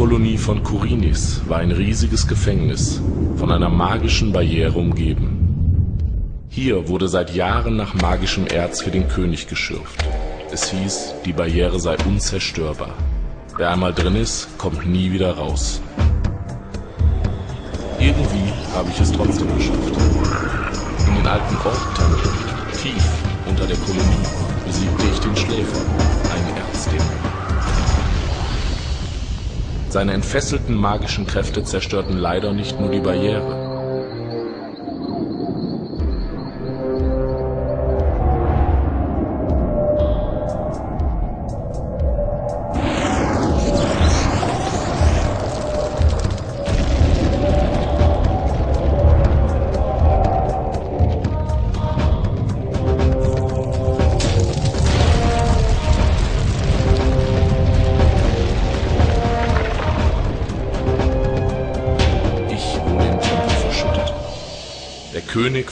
Minenkolonie von Kurinis war ein riesiges Gefängnis, von einer magischen Barriere umgeben. Hier wurde seit Jahren nach magischem Erz für den König geschürft. Es hieß, die Barriere sei unzerstörbar. Wer einmal drin ist, kommt nie wieder raus. Irgendwie habe ich es trotzdem geschafft. In den alten Orktempel, tief unter der Kolonie, besiegte ich den Schläfer, einen Erzdämon. Seine entfesselten magischen Kräfte zerstörten leider nicht nur die Barriere.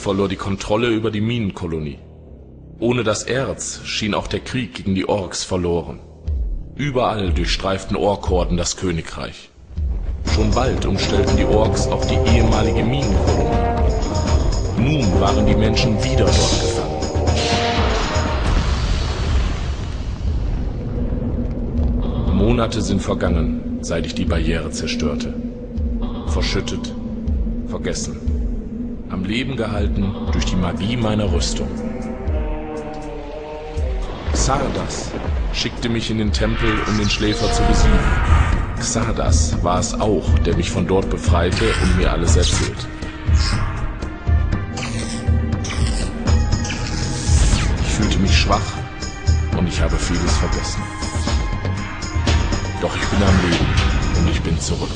Verlor die Kontrolle über die Minenkolonie. Ohne das Erz schien auch der Krieg gegen die Orks verloren. Überall durchstreiften Orkhorden das Königreich. Schon bald umstellten die Orks auch die ehemalige Minenkolonie. Nun waren die Menschen wieder dort gefangen. Monate sind vergangen, seit ich die Barriere zerstörte. Verschüttet, vergessen. Am Leben gehalten durch die Magie meiner Rüstung. Xardas schickte mich in den Tempel, um den Schläfer zu besiegen. Xardas war es auch, der mich von dort befreite und mir alles erzählt. Ich fühlte mich schwach und ich habe vieles vergessen. Doch ich bin am Leben und ich bin zurück.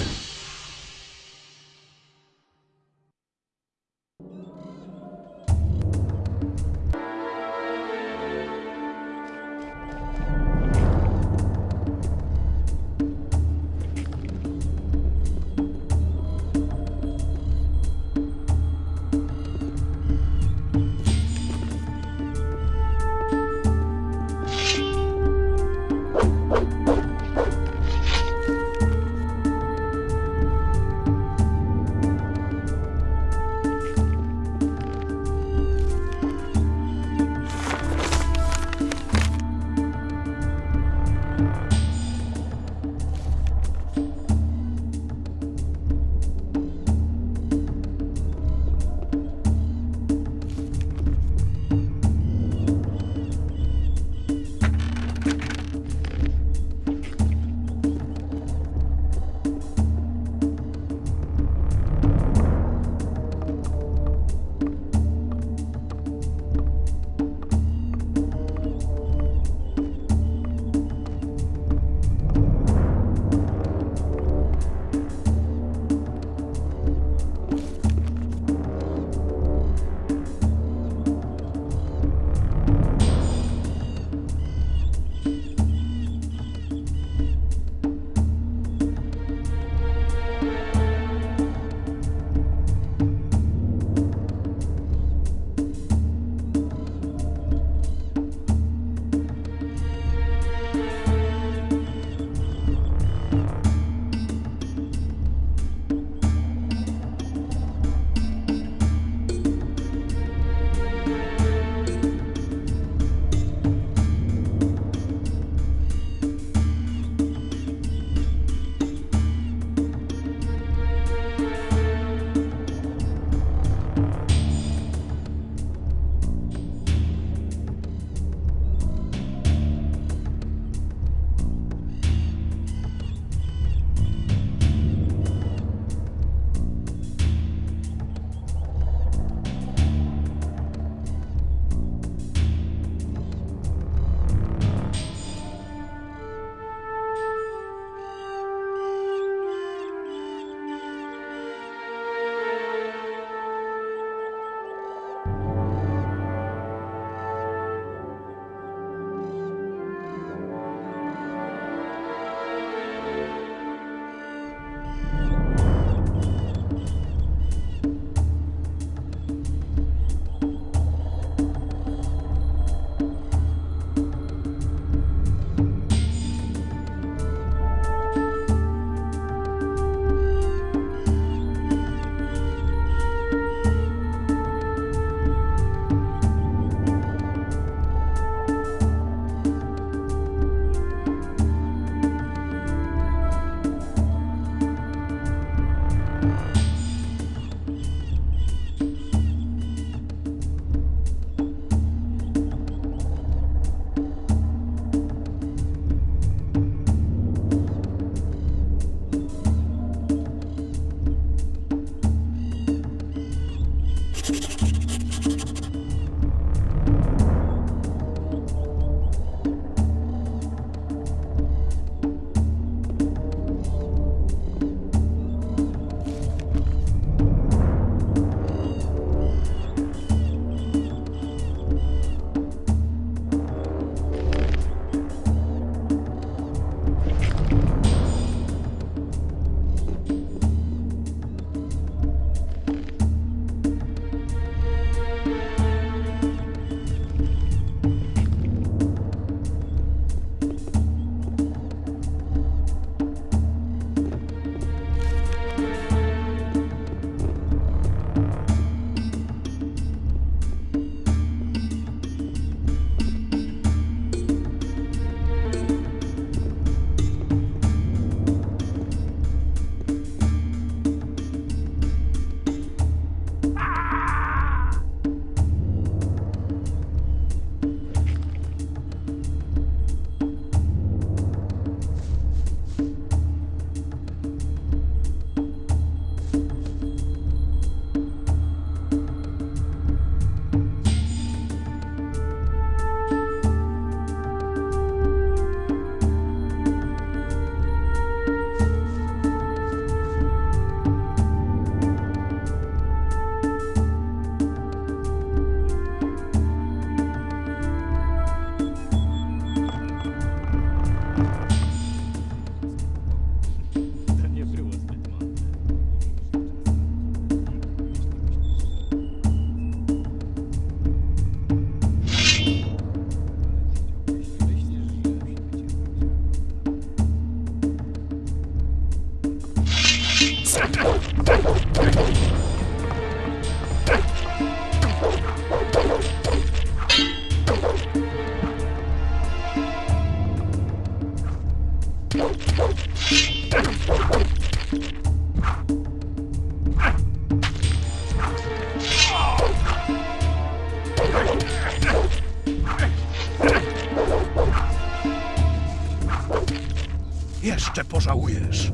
Jeszcze pożałujesz.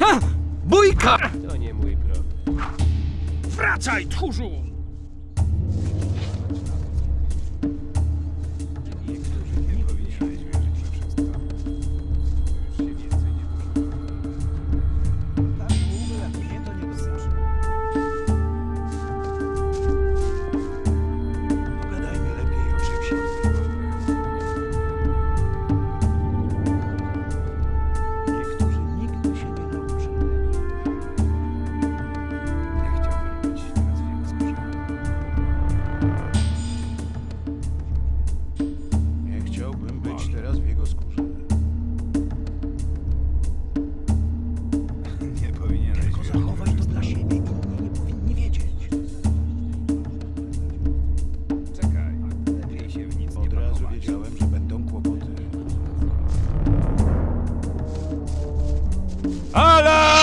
Ha! Bójka! To nie mój problem. Wracaj, tchórzu! ¡A la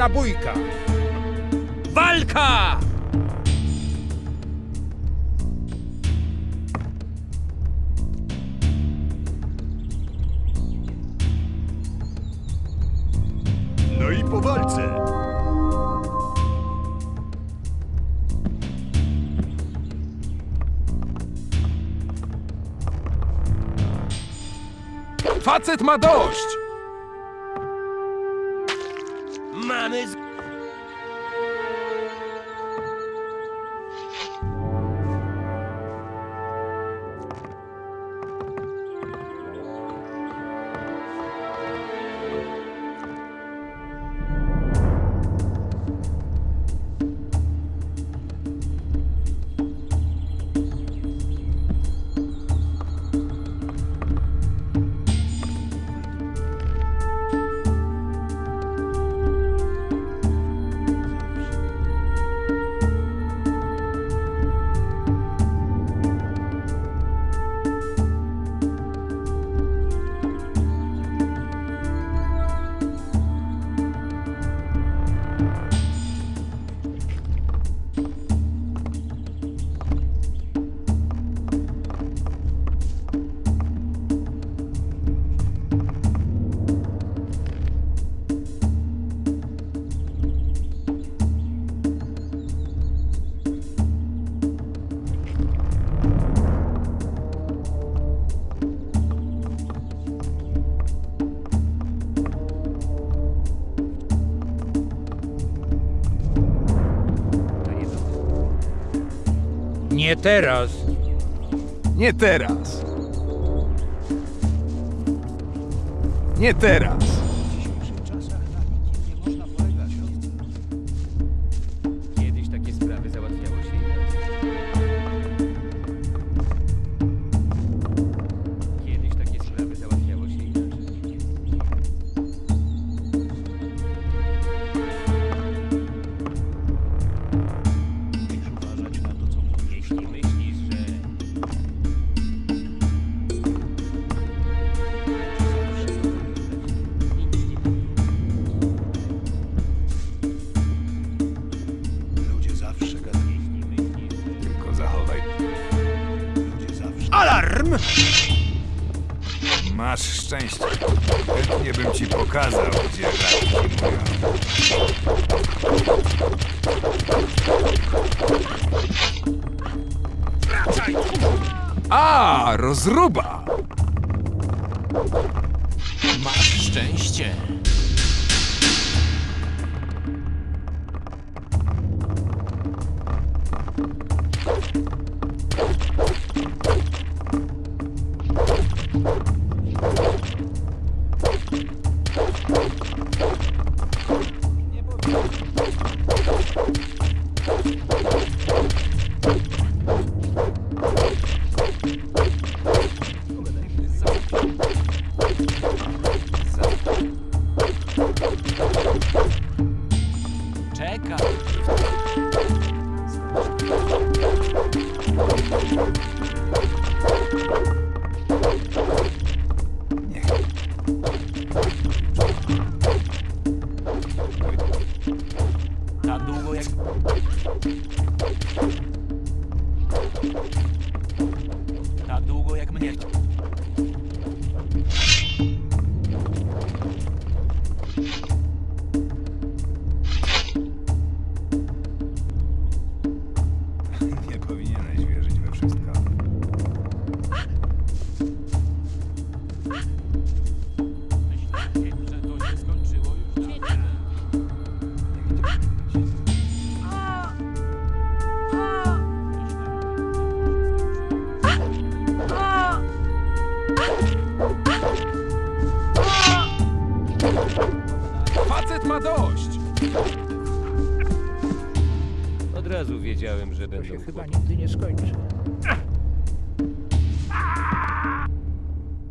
żadna bójka. Walka! No i po walce. Facet ma dość! time is Nie teraz. Nie teraz. Nie teraz. Masz szczęście. Chętnie bym ci pokazał, gdzie. Wracaj! A, rozruba! Masz szczęście.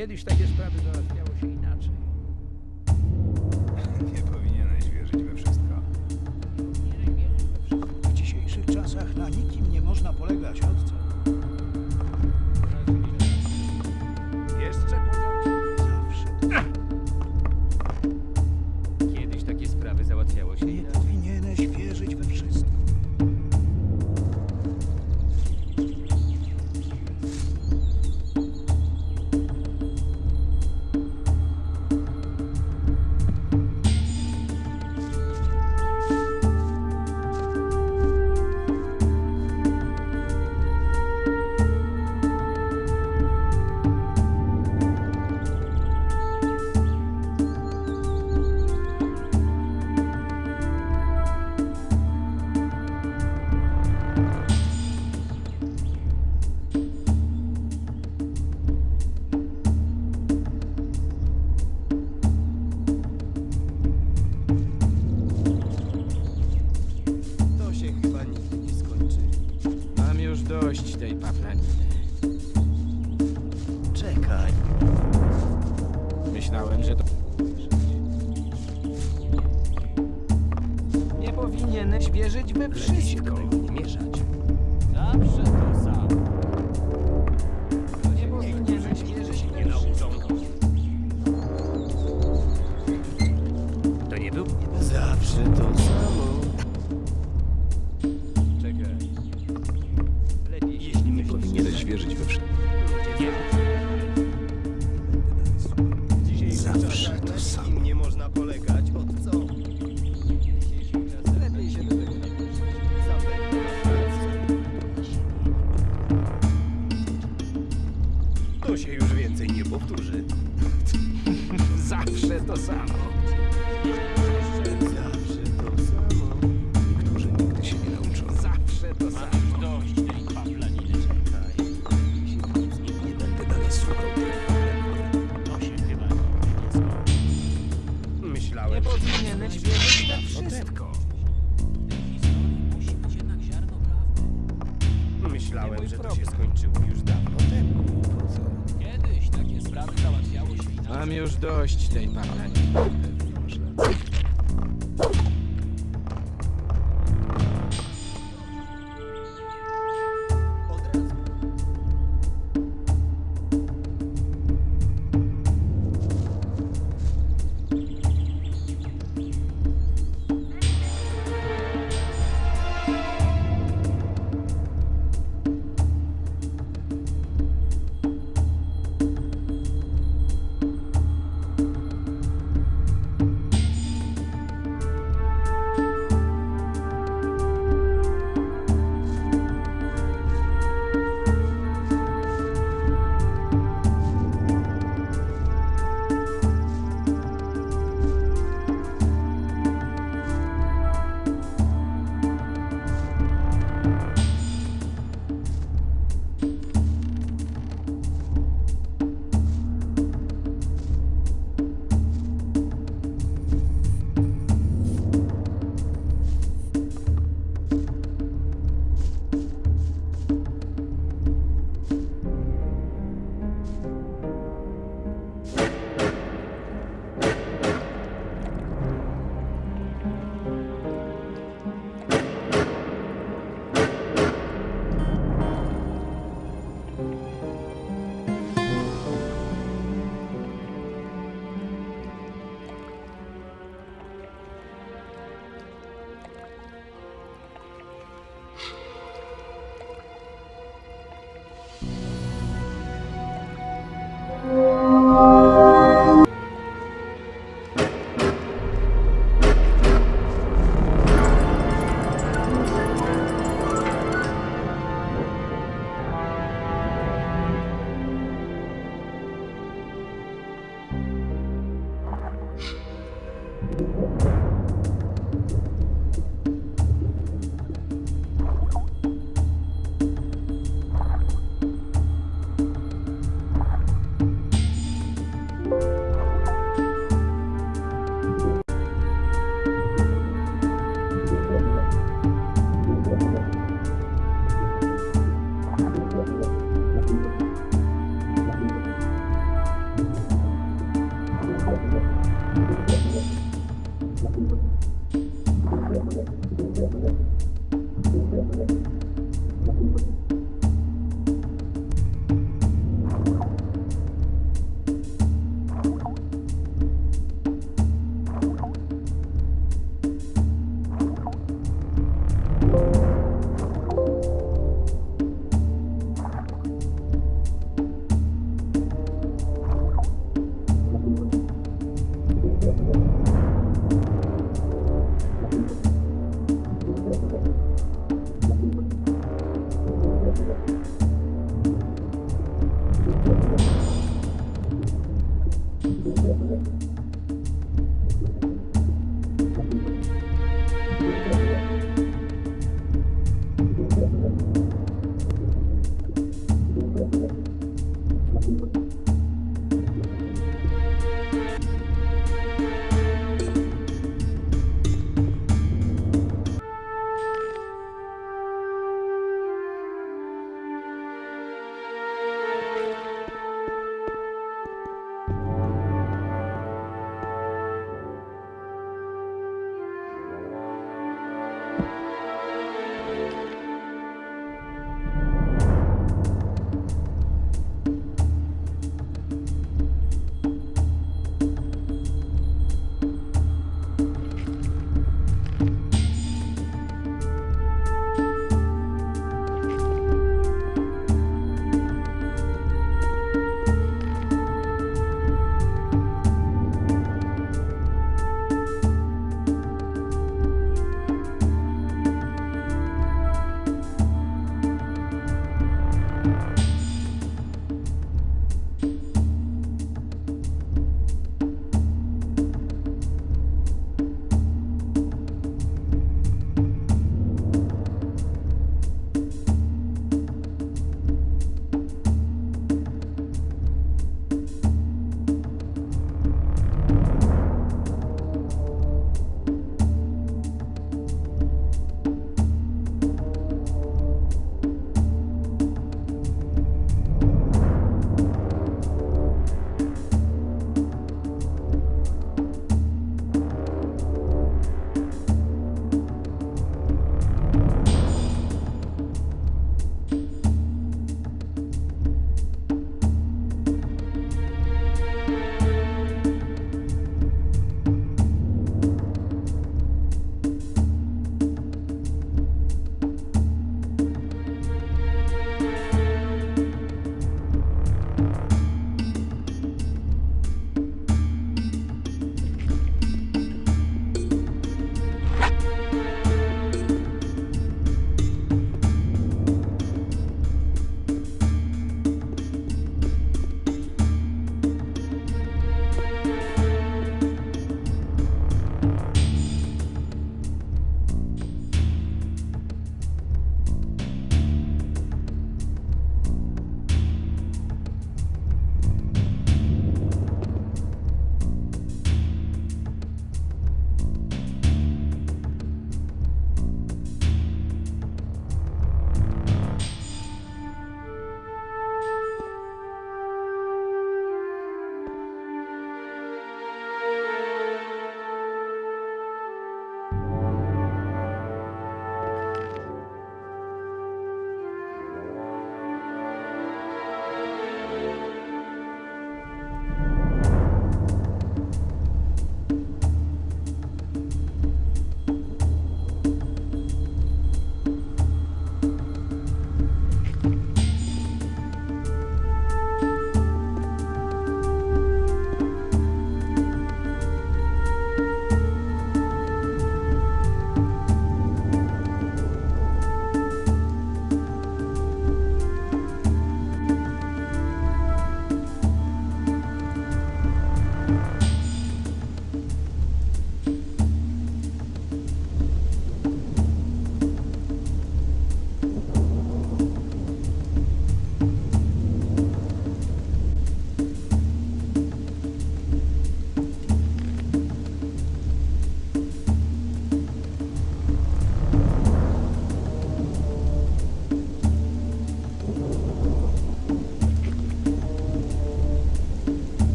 que ele está To się już więcej nie powtórzy. Zawsze to samo. Zawsze to samo. Niektórzy nigdy się nie nauczą. Zawsze to samo. Mam dość tej paplaniny. Nie będę dalej słuchał To się chyba nie skończy. Myślałem, że powinieneś wierzyć we wszystko. Myślałem, że to się skończyło już Mam już dość tej parlamenty.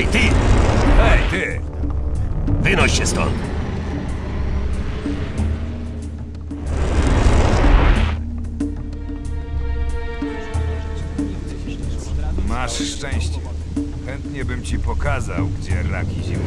Hej, ty! Hej, ty! Wynoś się stąd! Masz szczęście. Chętnie bym ci pokazał, gdzie raki zimują.